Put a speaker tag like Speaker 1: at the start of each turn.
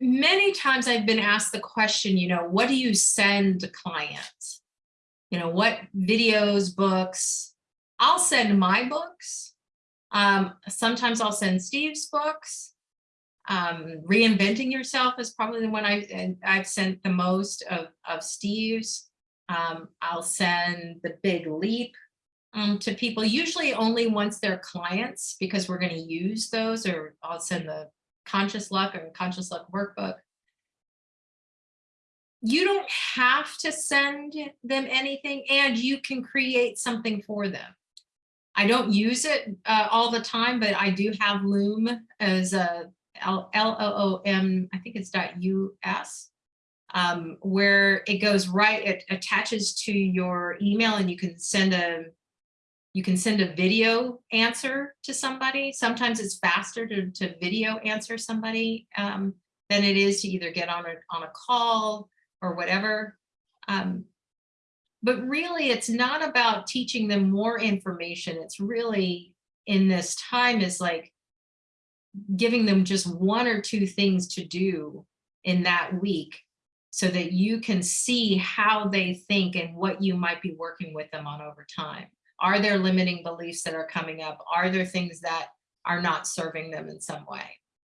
Speaker 1: many times I've been asked the question, you know, what do you send clients? You know, what videos, books? I'll send my books. Um, sometimes I'll send Steve's books. Um, reinventing yourself is probably the one I, and I've sent the most of, of Steve's. Um, I'll send the big leap um, to people, usually only once they're clients, because we're going to use those, or I'll send the conscious luck or conscious luck workbook. You don't have to send them anything and you can create something for them. I don't use it uh, all the time, but I do have Loom as a L O O M, I think it's dot US, um, where it goes right, it attaches to your email and you can send a you can send a video answer to somebody. Sometimes it's faster to, to video answer somebody um, than it is to either get on a, on a call or whatever. Um, but really, it's not about teaching them more information. It's really in this time is like giving them just one or two things to do in that week so that you can see how they think and what you might be working with them on over time. Are there limiting beliefs that are coming up? Are there things that are not serving them in some way?